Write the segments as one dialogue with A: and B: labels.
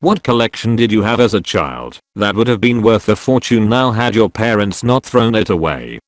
A: What collection did you have as a child that would have been worth a fortune now had your parents not thrown it away?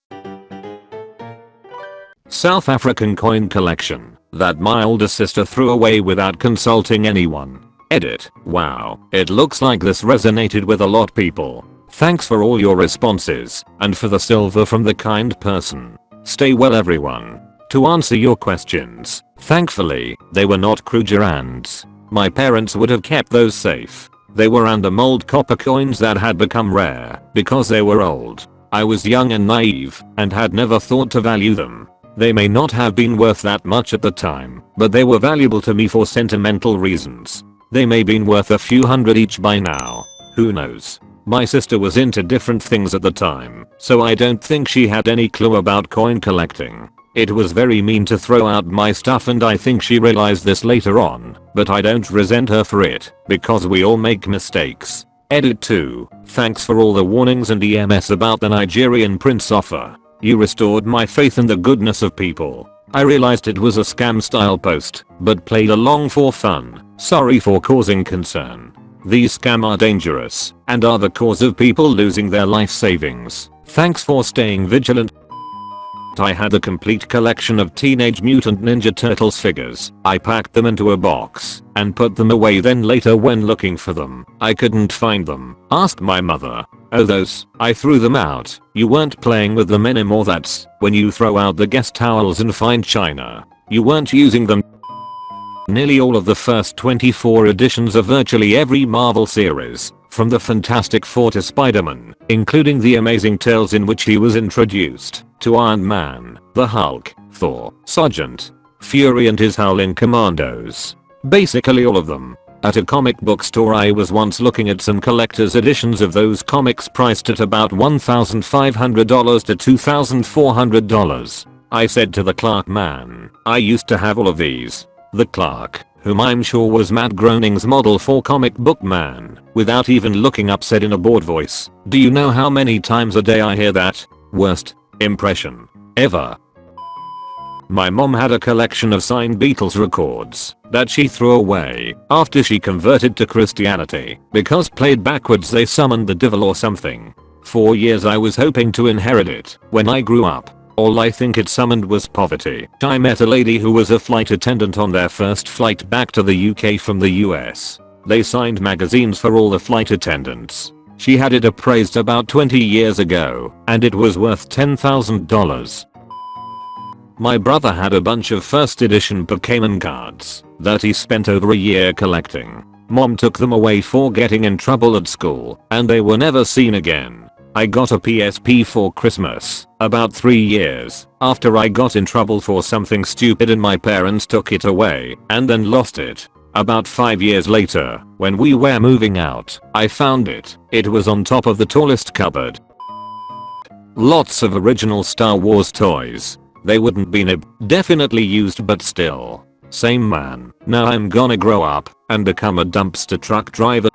A: South African coin collection that my older sister threw away without consulting anyone. Edit. Wow, it looks like this resonated with a lot people. Thanks for all your responses and for the silver from the kind person. Stay well everyone. To answer your questions, thankfully, they were not Krugerrands. My parents would have kept those safe. They were random old copper coins that had become rare because they were old. I was young and naive and had never thought to value them. They may not have been worth that much at the time, but they were valuable to me for sentimental reasons. They may been worth a few hundred each by now. Who knows? My sister was into different things at the time, so I don't think she had any clue about coin collecting. It was very mean to throw out my stuff and I think she realized this later on, but I don't resent her for it, because we all make mistakes. Edit 2. Thanks for all the warnings and EMS about the Nigerian prince offer. You restored my faith in the goodness of people. I realized it was a scam style post, but played along for fun. Sorry for causing concern. These scam are dangerous and are the cause of people losing their life savings. Thanks for staying vigilant. I had a complete collection of Teenage Mutant Ninja Turtles figures. I packed them into a box and put them away then later when looking for them, I couldn't find them. Asked my mother. Oh those, I threw them out. You weren't playing with them anymore that's when you throw out the guest towels and find china. You weren't using them. Nearly all of the first 24 editions of virtually every Marvel series from the Fantastic Four to Spider-Man, including the Amazing Tales in which he was introduced, to Iron Man, the Hulk, Thor, Sergeant, Fury and his Howling Commandos. Basically all of them. At a comic book store I was once looking at some collector's editions of those comics priced at about $1,500 to $2,400. I said to the clerk man, I used to have all of these. The clerk, whom I'm sure was Matt Groening's model for comic book man, without even looking up said in a bored voice, do you know how many times a day I hear that? Worst impression ever. My mom had a collection of signed Beatles records that she threw away after she converted to Christianity because played backwards they summoned the devil or something. For years I was hoping to inherit it when I grew up all I think it summoned was poverty. I met a lady who was a flight attendant on their first flight back to the UK from the US. They signed magazines for all the flight attendants. She had it appraised about 20 years ago, and it was worth $10,000. My brother had a bunch of first edition Pokemon cards that he spent over a year collecting. Mom took them away for getting in trouble at school, and they were never seen again. I got a PSP for Christmas, about 3 years, after I got in trouble for something stupid and my parents took it away, and then lost it. About 5 years later, when we were moving out, I found it. It was on top of the tallest cupboard. Lots of original Star Wars toys. They wouldn't be nib definitely used but still. Same man. Now I'm gonna grow up and become a dumpster truck driver.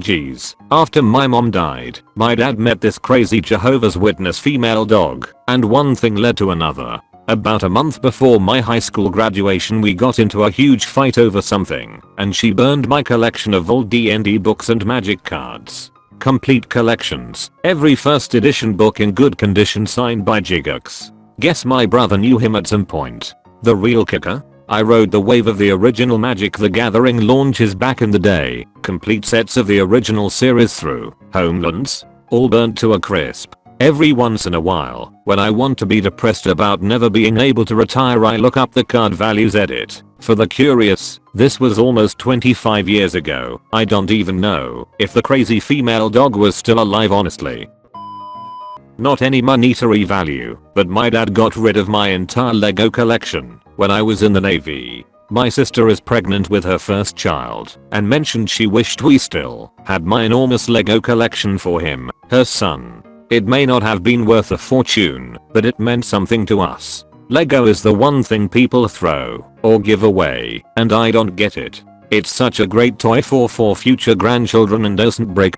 A: Jeez. After my mom died, my dad met this crazy Jehovah's Witness female dog, and one thing led to another. About a month before my high school graduation we got into a huge fight over something, and she burned my collection of old D&D books and magic cards. Complete collections, every first edition book in good condition signed by Gygax. Guess my brother knew him at some point. The real kicker? I rode the wave of the original Magic the Gathering launches back in the day, complete sets of the original series through, Homelands, all burnt to a crisp. Every once in a while, when I want to be depressed about never being able to retire I look up the card values edit. For the curious, this was almost 25 years ago. I don't even know if the crazy female dog was still alive honestly. Not any monetary value, but my dad got rid of my entire Lego collection when I was in the navy. My sister is pregnant with her first child and mentioned she wished we still had my enormous Lego collection for him, her son. It may not have been worth a fortune, but it meant something to us. Lego is the one thing people throw or give away, and I don't get it. It's such a great toy for for future grandchildren and doesn't break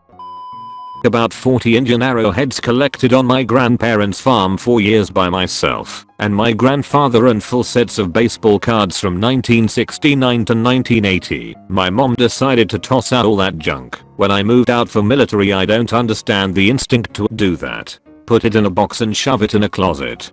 A: about 40 Indian arrowheads collected on my grandparents farm for years by myself and my grandfather and full sets of baseball cards from 1969 to 1980. My mom decided to toss out all that junk. When I moved out for military I don't understand the instinct to do that. Put it in a box and shove it in a closet.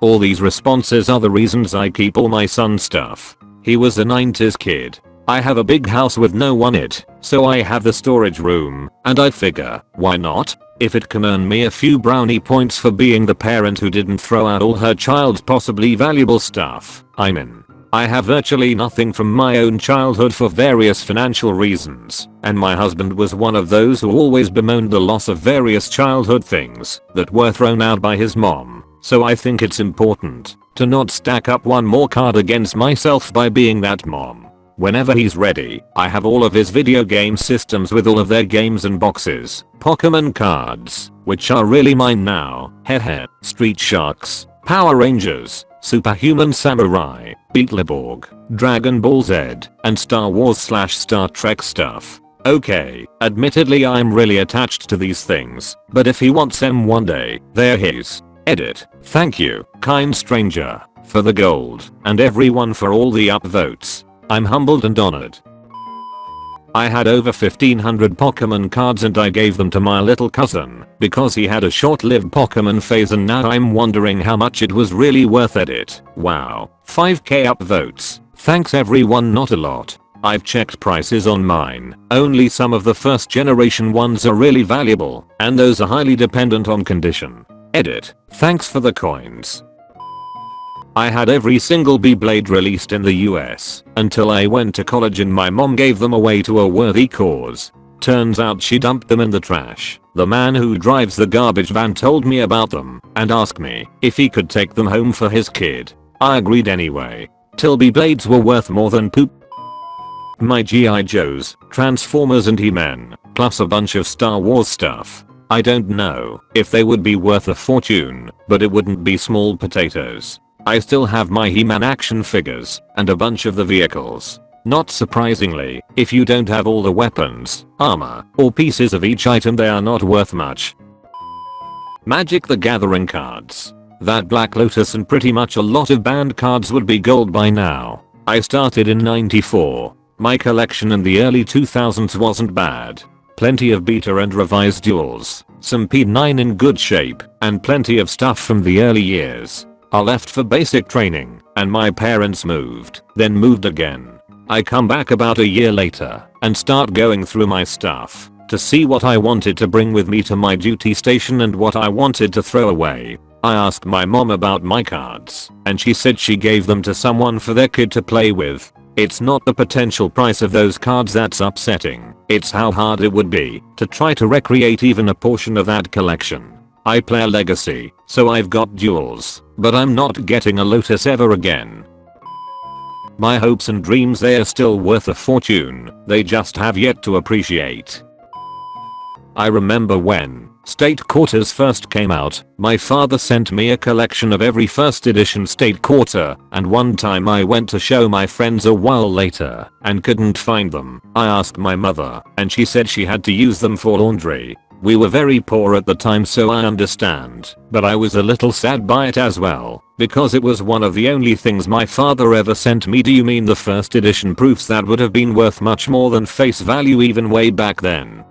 A: All these responses are the reasons I keep all my son's stuff. He was a 90s kid. I have a big house with no one in it, so I have the storage room, and I figure, why not? If it can earn me a few brownie points for being the parent who didn't throw out all her child's possibly valuable stuff, I'm in. I have virtually nothing from my own childhood for various financial reasons, and my husband was one of those who always bemoaned the loss of various childhood things that were thrown out by his mom, so I think it's important to not stack up one more card against myself by being that mom. Whenever he's ready, I have all of his video game systems with all of their games and boxes, Pokemon cards, which are really mine now, hehe, Street Sharks, Power Rangers, Superhuman Samurai, Beetleborg, Dragon Ball Z, and Star Wars slash Star Trek stuff. Okay, admittedly I'm really attached to these things, but if he wants them one day, they're his. Edit. Thank you, kind stranger, for the gold, and everyone for all the upvotes. I'm humbled and honored. I had over 1500 Pokemon cards and I gave them to my little cousin because he had a short-lived Pokemon phase and now I'm wondering how much it was really worth it. Wow. 5k upvotes. Thanks everyone not a lot. I've checked prices on mine. Only some of the first generation ones are really valuable and those are highly dependent on condition. Edit. Thanks for the coins. I had every single Beyblade released in the US until I went to college and my mom gave them away to a worthy cause. Turns out she dumped them in the trash. The man who drives the garbage van told me about them and asked me if he could take them home for his kid. I agreed anyway. Till Beyblades were worth more than poop. My G.I. Joes, Transformers and He-Man, plus a bunch of Star Wars stuff. I don't know if they would be worth a fortune, but it wouldn't be small potatoes. I still have my He-Man action figures and a bunch of the vehicles. Not surprisingly, if you don't have all the weapons, armor, or pieces of each item they are not worth much. Magic the Gathering cards. That Black Lotus and pretty much a lot of banned cards would be gold by now. I started in 94. My collection in the early 2000s wasn't bad. Plenty of beta and revised duals, some P9 in good shape, and plenty of stuff from the early years. I left for basic training and my parents moved, then moved again. I come back about a year later and start going through my stuff to see what I wanted to bring with me to my duty station and what I wanted to throw away. I asked my mom about my cards and she said she gave them to someone for their kid to play with. It's not the potential price of those cards that's upsetting, it's how hard it would be to try to recreate even a portion of that collection. I play legacy, so I've got duals, but I'm not getting a Lotus ever again. My hopes and dreams they are still worth a fortune, they just have yet to appreciate. I remember when State Quarters first came out, my father sent me a collection of every first edition State Quarter, and one time I went to show my friends a while later and couldn't find them. I asked my mother and she said she had to use them for laundry. We were very poor at the time so I understand, but I was a little sad by it as well, because it was one of the only things my father ever sent me do you mean the first edition proofs that would have been worth much more than face value even way back then?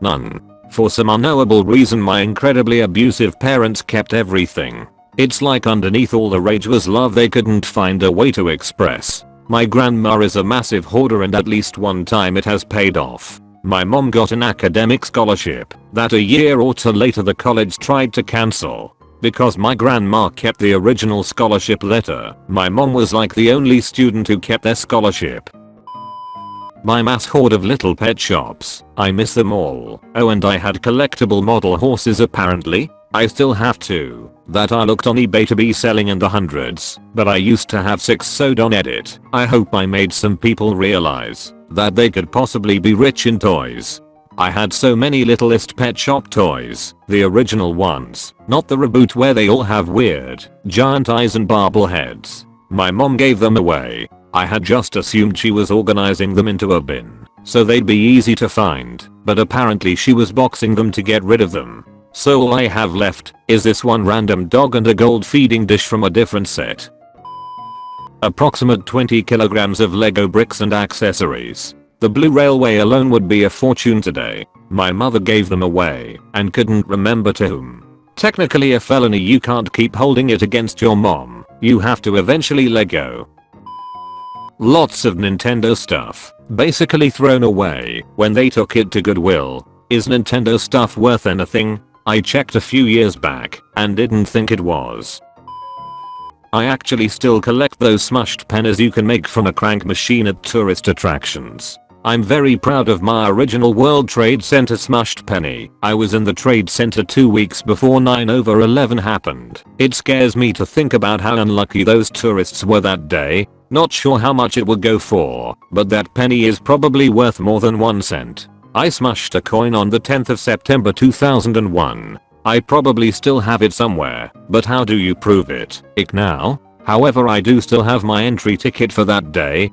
A: None. For some unknowable reason my incredibly abusive parents kept everything. It's like underneath all the rage was love they couldn't find a way to express. My grandma is a massive hoarder and at least one time it has paid off. My mom got an academic scholarship that a year or two later the college tried to cancel. Because my grandma kept the original scholarship letter, my mom was like the only student who kept their scholarship. My mass horde of little pet shops, I miss them all. Oh and I had collectible model horses apparently. I still have two that I looked on eBay to be selling in the hundreds, but I used to have 6 sold on edit. I hope I made some people realize that they could possibly be rich in toys. I had so many littlest pet shop toys, the original ones, not the reboot where they all have weird, giant eyes and barbel heads. My mom gave them away. I had just assumed she was organizing them into a bin. so they'd be easy to find, but apparently she was boxing them to get rid of them. So all I have left is this one random dog and a gold feeding dish from a different set. Approximate 20 kilograms of Lego bricks and accessories. The blue railway alone would be a fortune today. My mother gave them away and couldn't remember to whom. Technically a felony you can't keep holding it against your mom. You have to eventually let go. Lots of Nintendo stuff. Basically thrown away when they took it to Goodwill. Is Nintendo stuff worth anything? I checked a few years back and didn't think it was. I actually still collect those smushed pennies you can make from a crank machine at tourist attractions. I'm very proud of my original World Trade Center smushed penny. I was in the trade center two weeks before 9 over 11 happened. It scares me to think about how unlucky those tourists were that day. Not sure how much it would go for, but that penny is probably worth more than 1 cent. I smushed a coin on the 10th of September 2001. I probably still have it somewhere, but how do you prove it? Ick now? However I do still have my entry ticket for that day.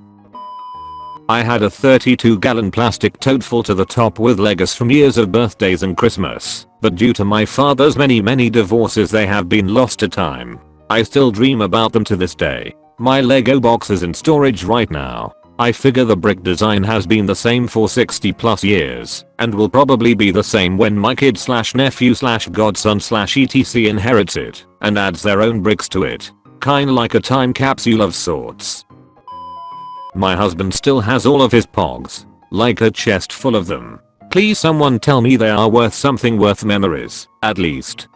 A: I had a 32 gallon plastic tote full to the top with Legos from years of birthdays and Christmas, but due to my father's many many divorces they have been lost to time. I still dream about them to this day. My Lego box is in storage right now. I figure the brick design has been the same for 60 plus years and will probably be the same when my kid slash nephew slash godson slash etc inherits it and adds their own bricks to it. Kinda like a time capsule of sorts. My husband still has all of his pogs. Like a chest full of them. Please someone tell me they are worth something worth memories, at least.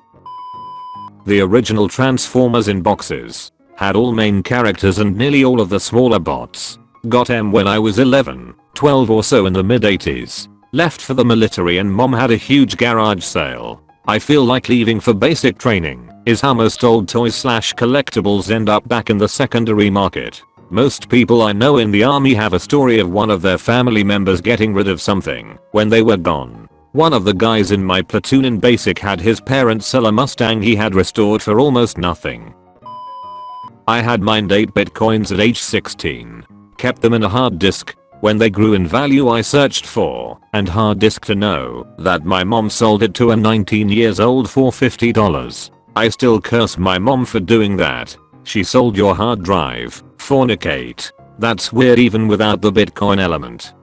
A: The original Transformers in boxes. Had all main characters and nearly all of the smaller bots. Got M when I was 11, 12 or so in the mid 80s. Left for the military and mom had a huge garage sale. I feel like leaving for basic training is how most old toys slash collectibles end up back in the secondary market. Most people I know in the army have a story of one of their family members getting rid of something when they were gone. One of the guys in my platoon in basic had his parents sell a Mustang he had restored for almost nothing. I had mined 8 bitcoins at age 16 kept them in a hard disk. When they grew in value I searched for and hard disk to know that my mom sold it to a 19 years old for $50. I still curse my mom for doing that. She sold your hard drive. Fornicate. That's weird even without the bitcoin element.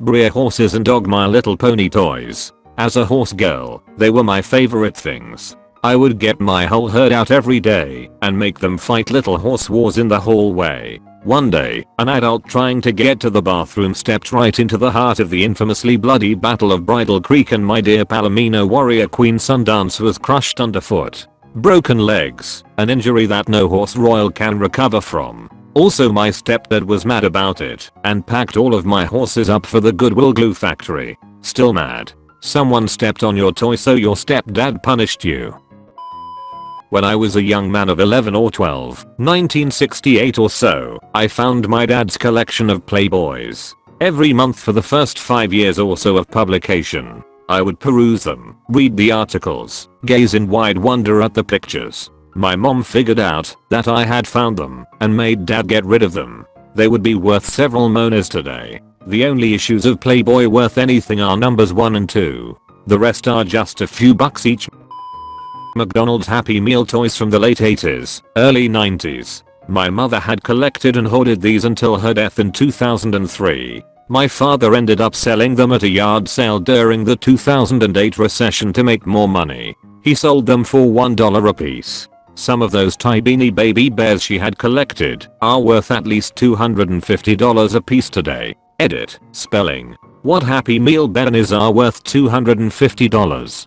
A: Breyer horses and dog my little pony toys. As a horse girl, they were my favorite things. I would get my whole herd out every day and make them fight little horse wars in the hallway. One day, an adult trying to get to the bathroom stepped right into the heart of the infamously bloody Battle of Bridal Creek and my dear Palomino warrior Queen Sundance was crushed underfoot. Broken legs, an injury that no horse royal can recover from. Also my stepdad was mad about it and packed all of my horses up for the Goodwill glue factory. Still mad. Someone stepped on your toy so your stepdad punished you. When I was a young man of 11 or 12, 1968 or so, I found my dad's collection of Playboys. Every month for the first 5 years or so of publication, I would peruse them, read the articles, gaze in wide wonder at the pictures. My mom figured out that I had found them and made dad get rid of them. They would be worth several monas today. The only issues of Playboy worth anything are numbers 1 and 2. The rest are just a few bucks each. McDonald's Happy Meal toys from the late 80s, early 90s. My mother had collected and hoarded these until her death in 2003. My father ended up selling them at a yard sale during the 2008 recession to make more money. He sold them for $1 a piece. Some of those tiny baby bears she had collected are worth at least $250 a piece today. Edit. Spelling. What Happy Meal berries are worth $250?